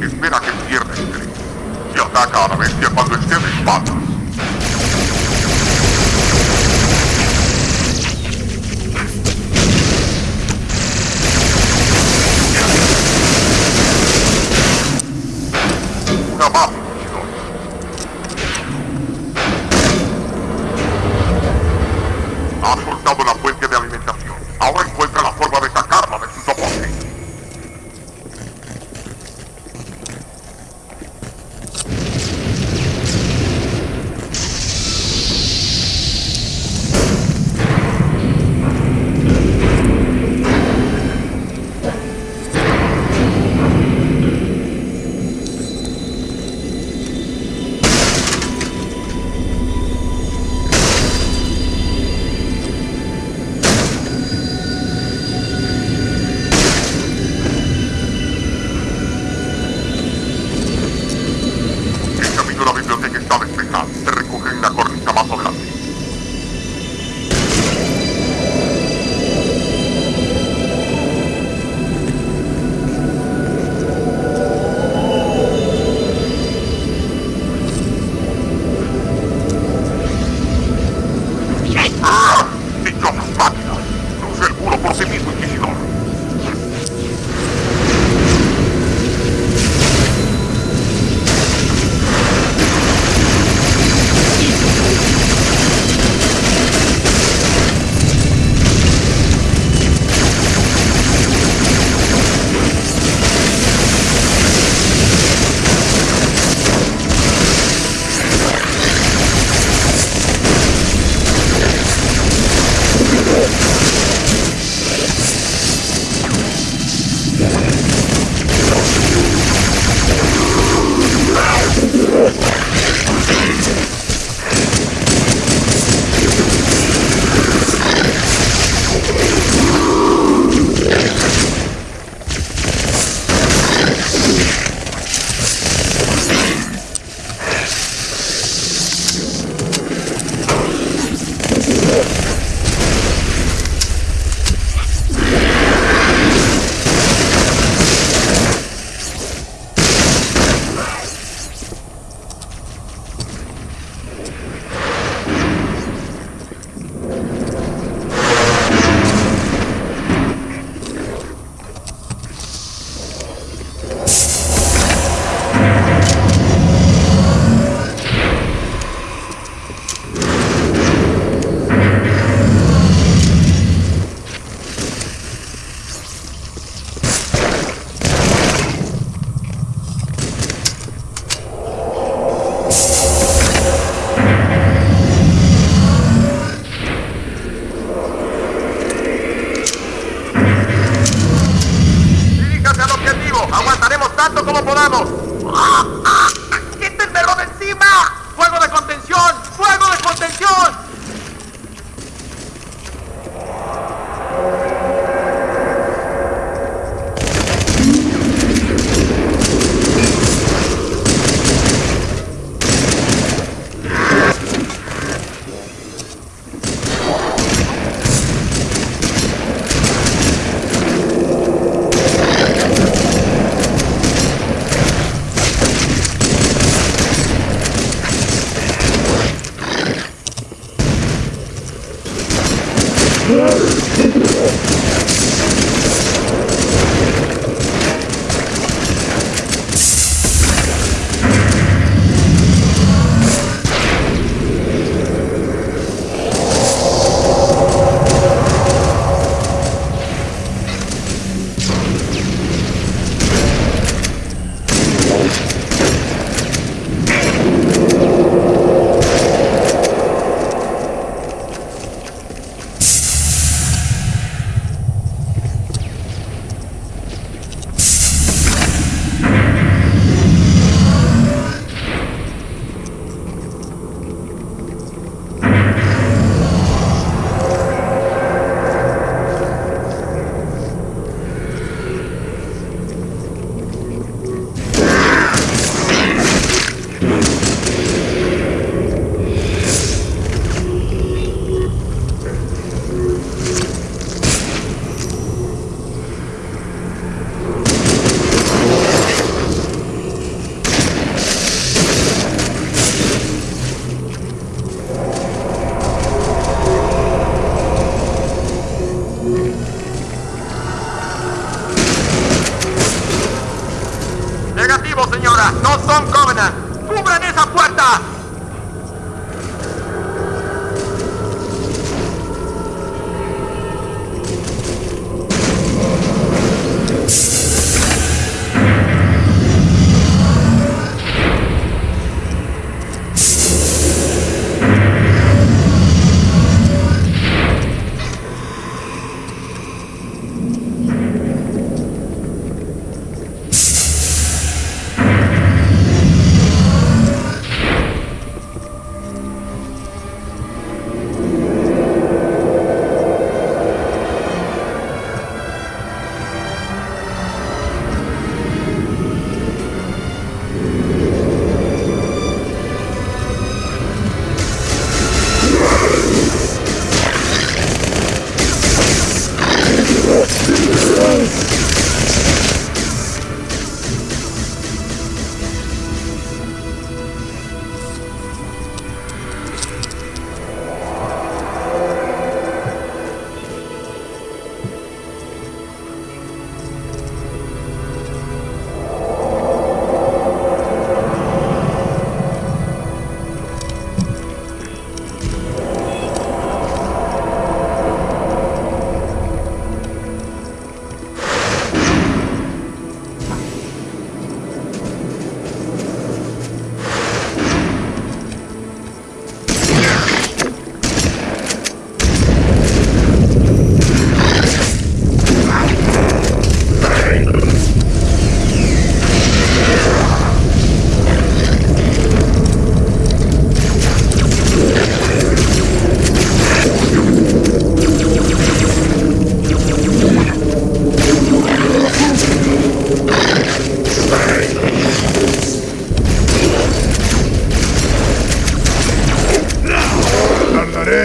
Espera que pierda el tren. Y ataca a la bestia cuando esté de espaldas.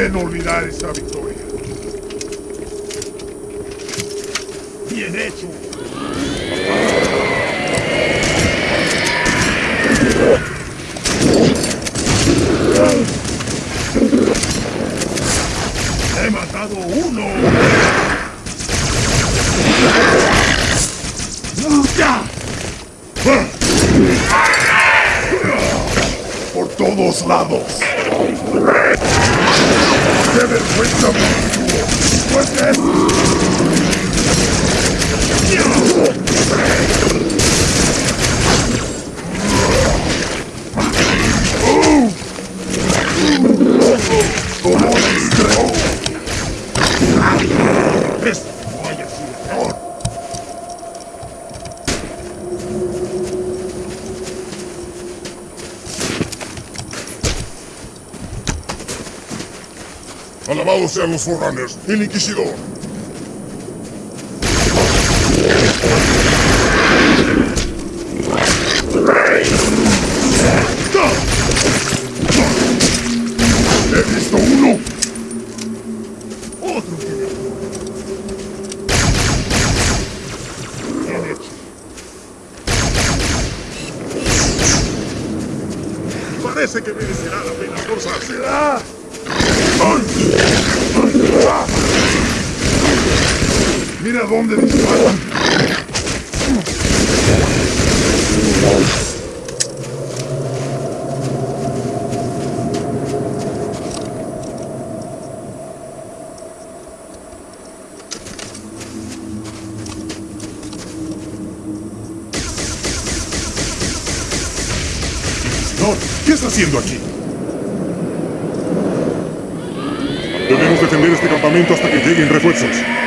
Pueden olvidar esta victoria. Bien hecho. He matado uno. ¡Ya! Por todos lados. ¡Qué vergüenza, monstruo! ¡Fuerte! ¡Como estreno! ¡Esto no haya sido peor! Alabados sean los Forerunners, el Inquisidor. He visto uno. Otro. Parece que merecerá la pena esforzarse. ¡Ah! Mira dónde disparan. Señor, ¿qué está haciendo aquí? Defender este campamento hasta que lleguen refuerzos.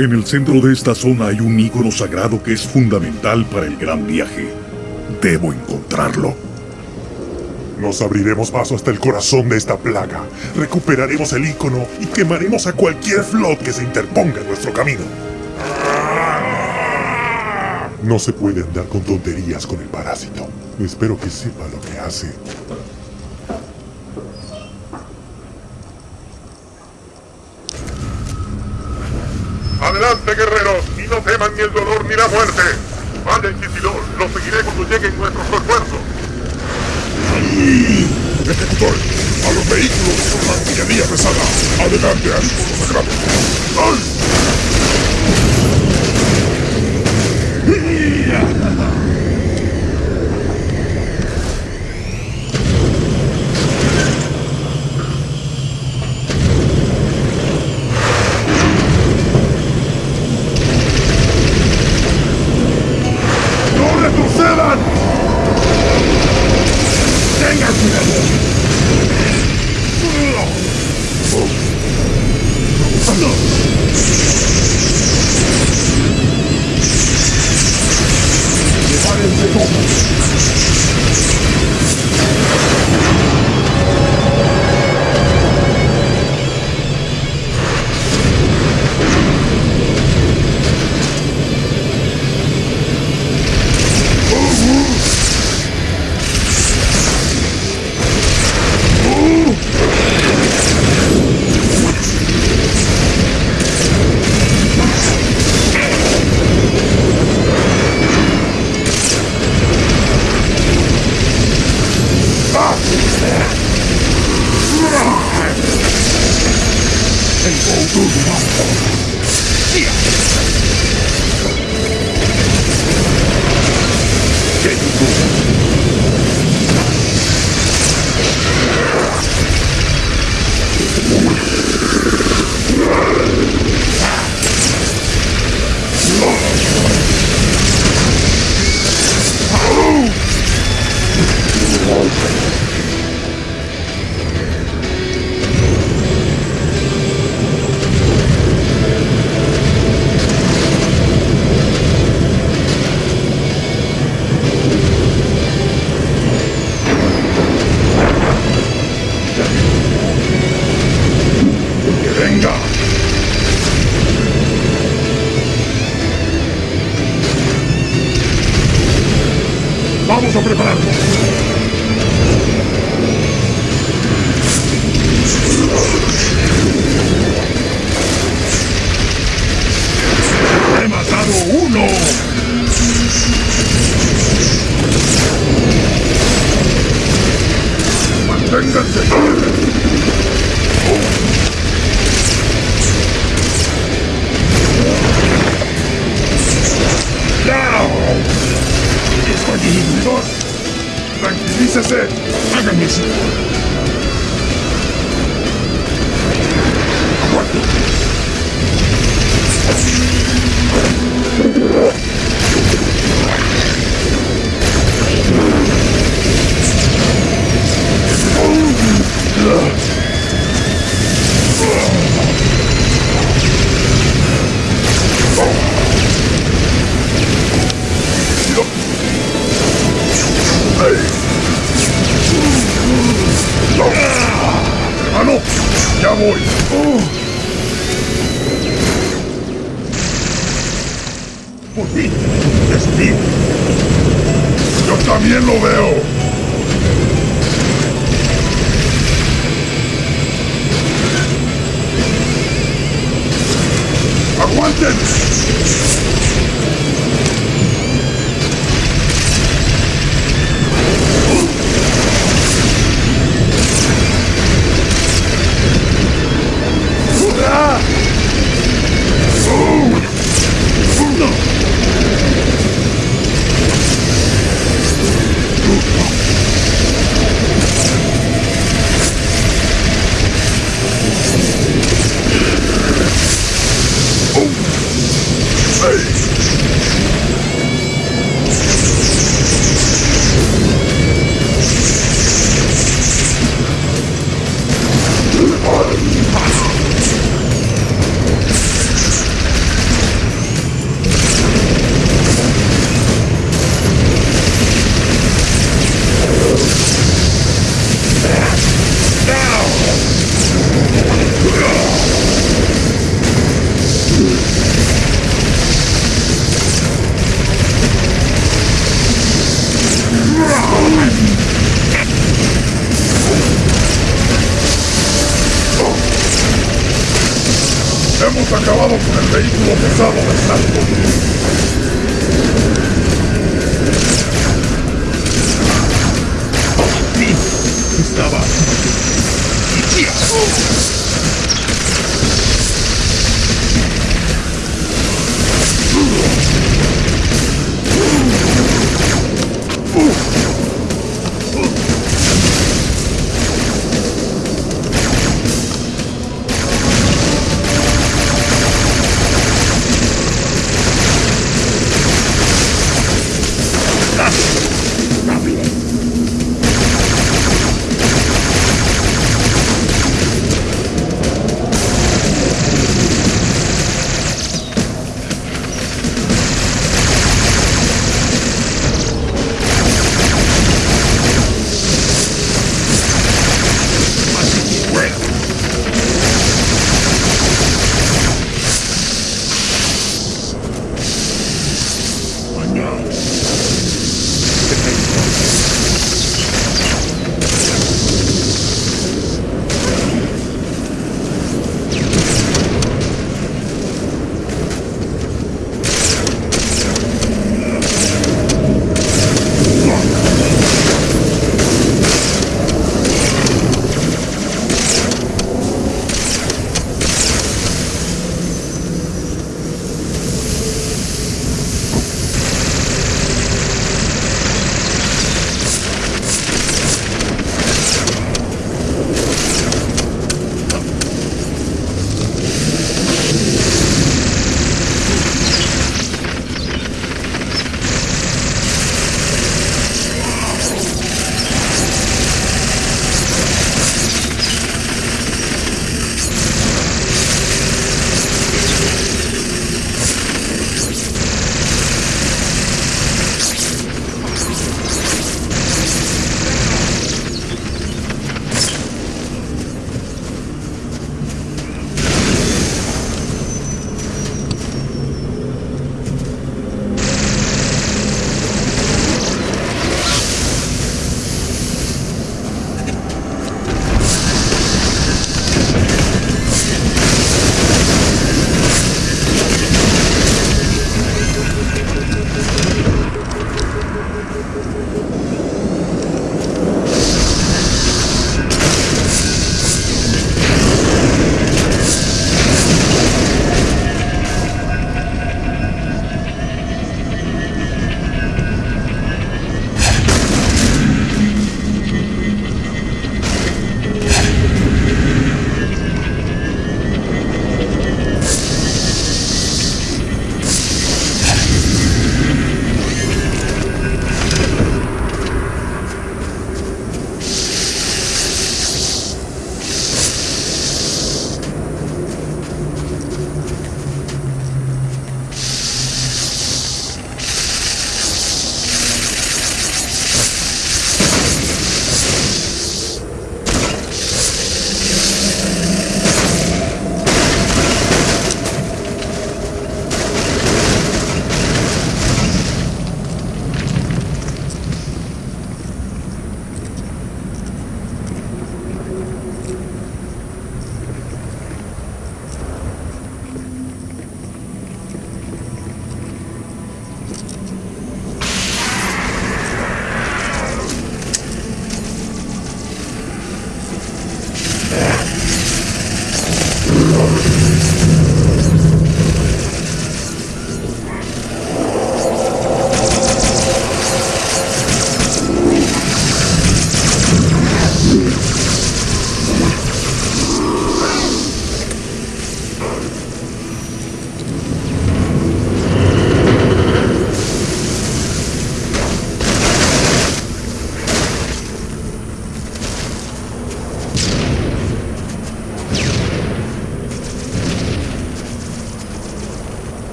En el centro de esta zona hay un ícono sagrado que es fundamental para el gran viaje. Debo encontrarlo. Nos abriremos paso hasta el corazón de esta plaga. Recuperaremos el ícono y quemaremos a cualquier flot que se interponga en nuestro camino. No se puede andar con tonterías con el parásito. Espero que sepa lo que hace. Adelante, guerreros, y no teman ni el dolor ni la muerte. Vaya Inquisidor, lo seguiré cuando lleguen nuestros refuerzos. Ejecutor, a los vehículos con artillería pesada. Adelante al ícono sagrado. ¡Ay!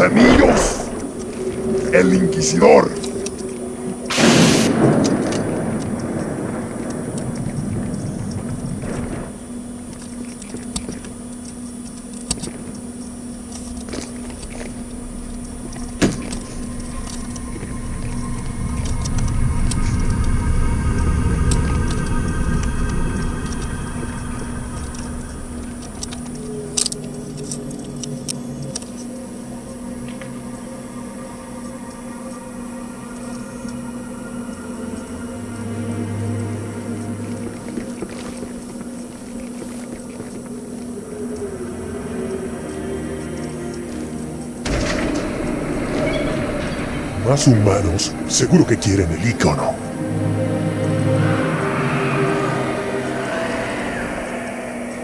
anillos. El Inquisidor. humanos seguro que quieren el icono.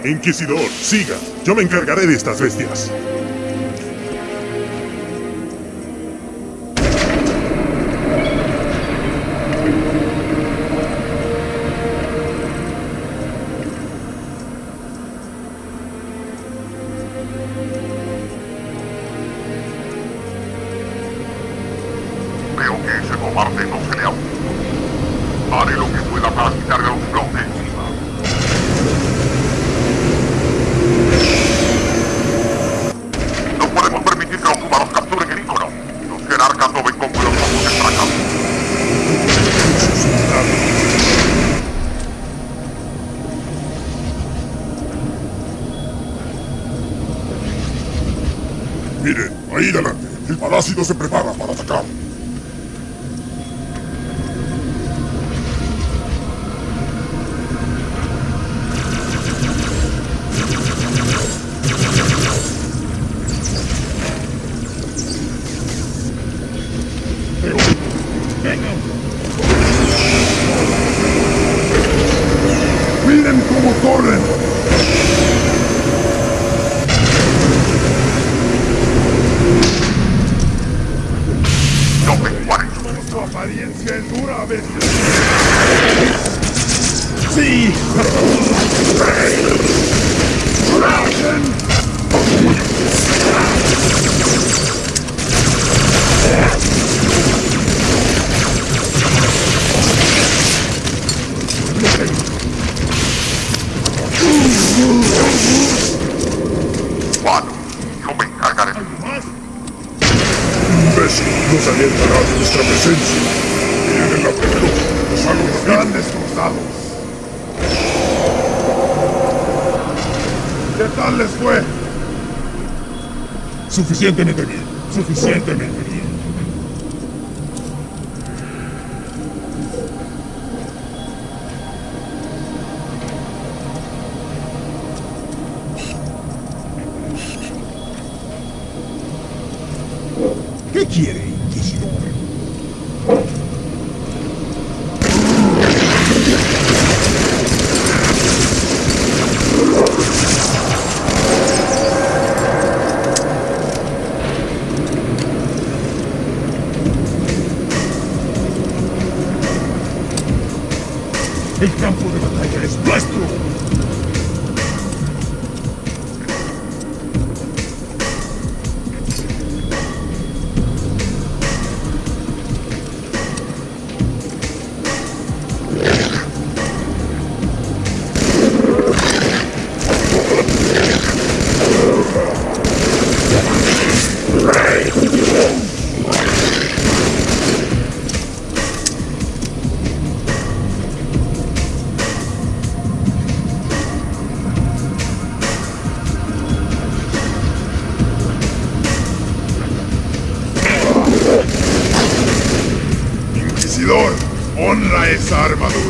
Inquisidor, siga. Yo me encargaré de estas bestias. se prepara. nos alientará de nuestra presencia. Vienen a vernos a los grandes cruzados. ¿Qué tal les fue? Suficientemente bien, suficientemente bien. armadura.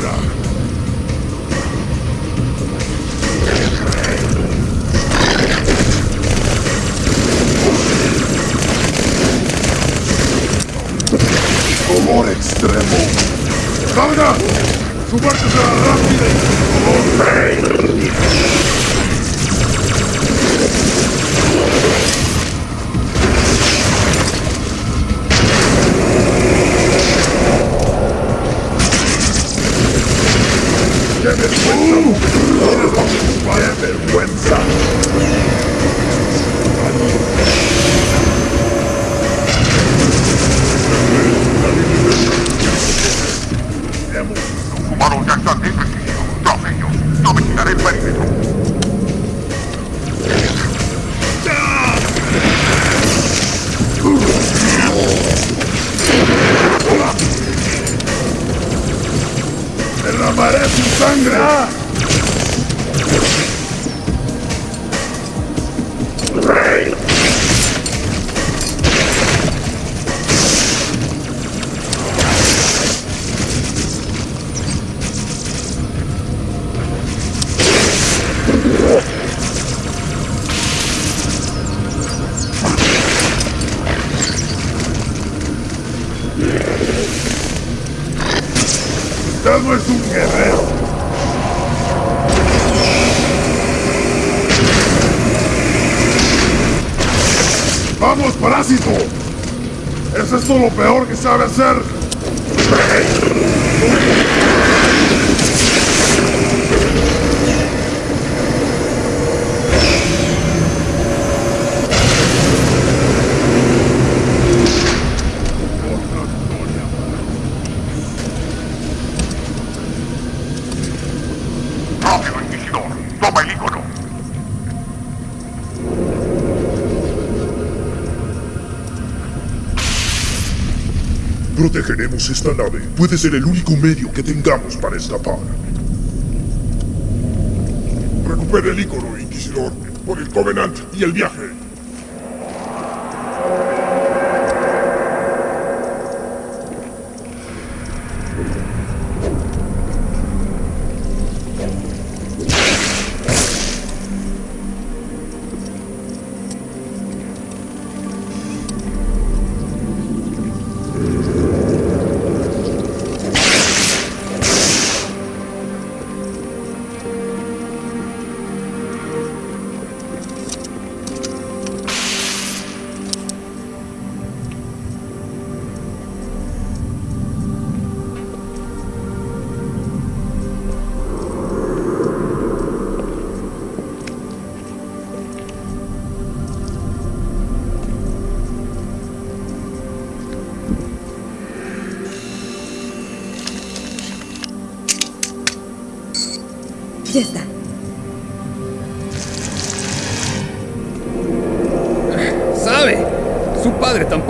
Sabe hacer? ¡Rápido, Inquisidor! ¡Toma el ícono! Protegeremos esta nave. Puede ser el único medio que tengamos para escapar. Recupere el ícono, Inquisidor, por el Covenant y el viaje.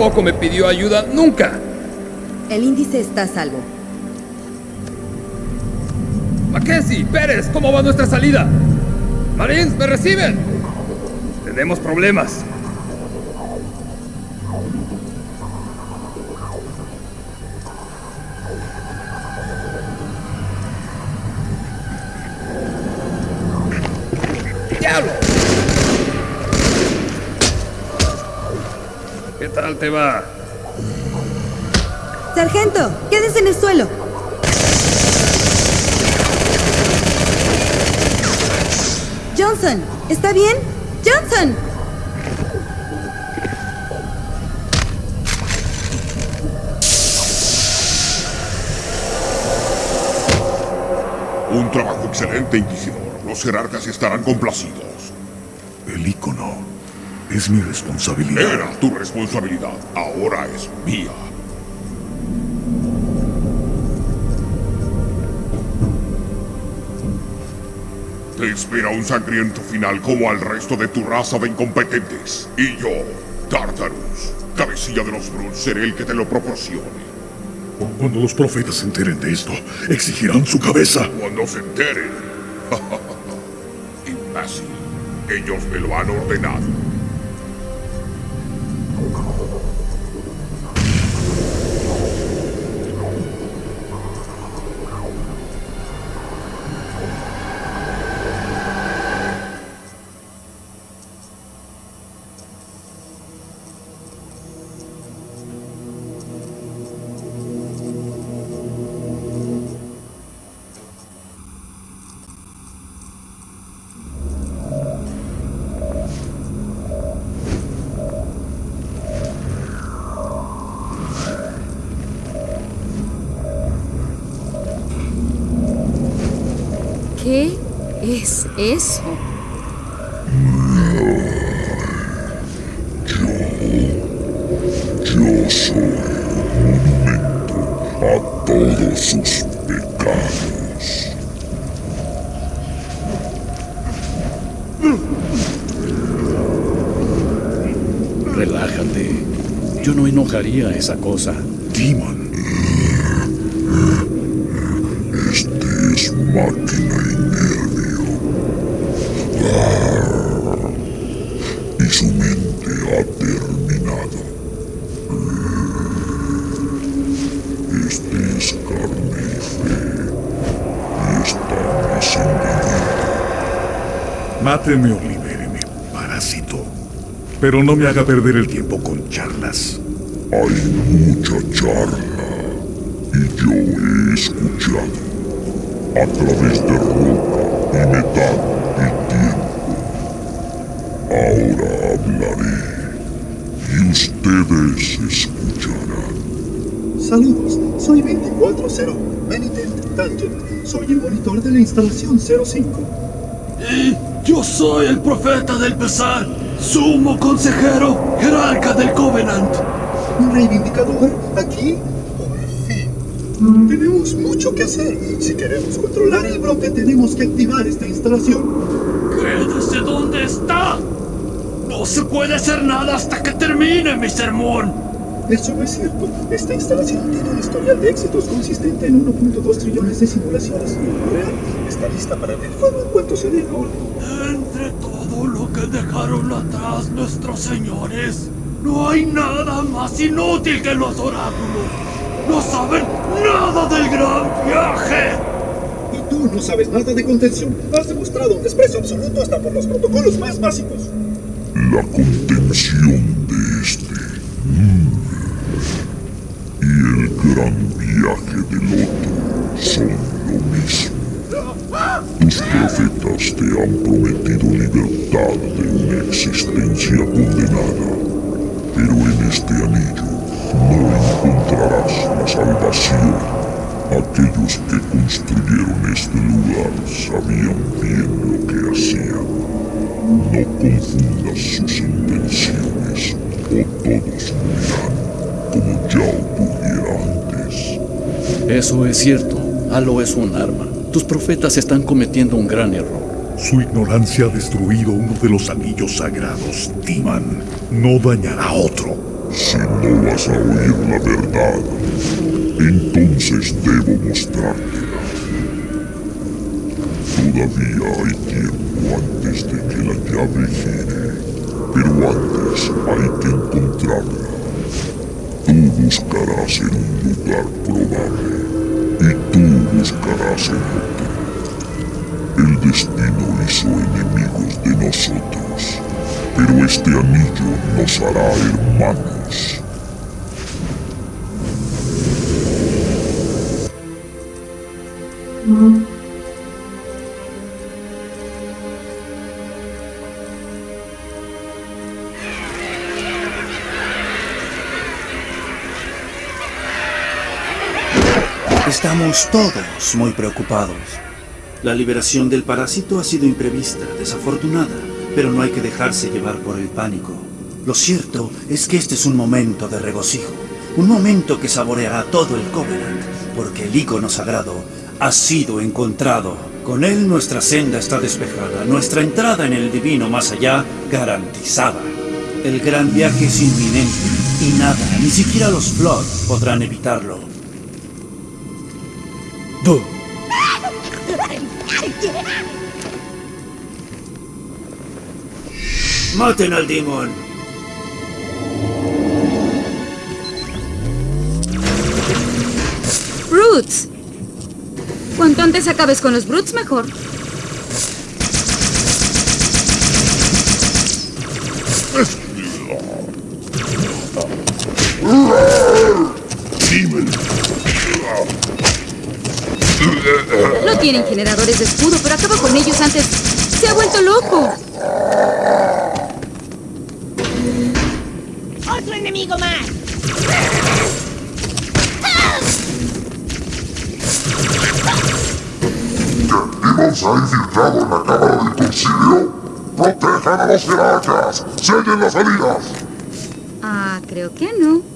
Tampoco me pidió ayuda nunca. El índice está a salvo. Mackenzie, Pérez, ¿cómo va nuestra salida? Marines, ¿me reciben? Tenemos problemas. ¿Qué tal te va? Sargento, quédese en el suelo. Johnson, ¿está bien? Johnson. Un trabajo excelente, Inquisidor. Los jerarcas estarán complacidos. El ícono es mi responsabilidad. Era tu responsabilidad. Ahora es mía. Te espera un sangriento final como al resto de tu raza de incompetentes. Y yo, Tartarus, cabecilla de los Bruns, seré el que te lo proporcione. Cuando los profetas se enteren de esto, exigirán su cabeza. Cuando se enteren. Imbécil. Ellos me lo han ordenado. Eso? Yo soy monumento a todos sus pecados. Relájate. Yo no enojaría a esa cosa. Demon, Este es máquina Máteme o libéreme, parásito. Pero no me haga perder el tiempo con charlas. Hay mucha charla. Y yo he escuchado. A través de roca y metal y tiempo. Ahora hablaré. Y ustedes escucharán. Saludos, soy 240 Penitent Tangent. Soy el monitor de la instalación 05. Yo soy el profeta del pesar, sumo consejero, jerarca del Covenant. Un reivindicador aquí. Tenemos mucho que hacer. Si queremos controlar el brote, tenemos que activar esta instalación. Quédese donde está. No se puede hacer nada hasta que termine mi sermón. Eso no es cierto. Esta instalación tiene un historial de éxitos consistente en 1.2 trillones de simulaciones real está lista para abrir fuego en cuanto se dé. Entre todo lo que dejaron atrás nuestros señores, no hay nada más inútil que los oráculos. No saben nada del gran viaje. Y tú no sabes nada de contención. Has demostrado un desprecio absoluto hasta por los protocolos más básicos. La contención de este. mm, el gran viaje del otro son lo mismo. Tus profetas te han prometido libertad de una existencia condenada, pero en este anillo no encontrarás la salvación. Aquellos que construyeron este lugar sabían bien lo que hacían. No confundas sus intenciones o todos morirán como ya antes. Eso es cierto. Halo es un arma. Tus profetas están cometiendo un gran error. Su ignorancia ha destruido uno de los anillos sagrados. Timan no dañará a otro. Si no vas a oír la verdad, entonces debo mostrártela. Todavía hay tiempo antes de que la llave gire, pero antes hay que encontrarla. Buscarás en un lugar probable y tú buscarás en otro. El destino hizo enemigos de nosotros, pero este anillo nos hará hermanos. Estamos todos muy preocupados. La liberación del parásito ha sido imprevista, desafortunada, pero no hay que dejarse llevar por el pánico. Lo cierto es que este es un momento de regocijo, un momento que saboreará todo el Covenant, porque el icono sagrado ha sido encontrado. Con él nuestra senda está despejada, nuestra entrada en el divino más allá garantizada. El gran viaje es inminente y nada, ni siquiera los Flood podrán evitarlo. ¡Maten al Demon! Brutes. Cuanto antes acabes con los Brutes, mejor. No tienen generadores de escudo, pero acaba con ellos antes. ¡Se ha vuelto loco! ¡Otro enemigo más! ¿Demon se ha infiltrado en la cámara del concilio? ¡Protejan a los jerarcas! ¡Sellen las salidas! Ah, creo que no.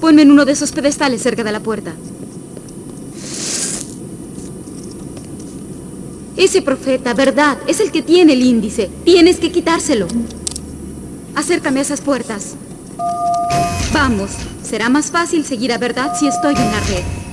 Ponme en uno de esos pedestales cerca de la puerta. Ese profeta, verdad, es el que tiene el índice. Tienes que quitárselo. Acércame a esas puertas. Vamos, será más fácil seguir a verdad si estoy en la red.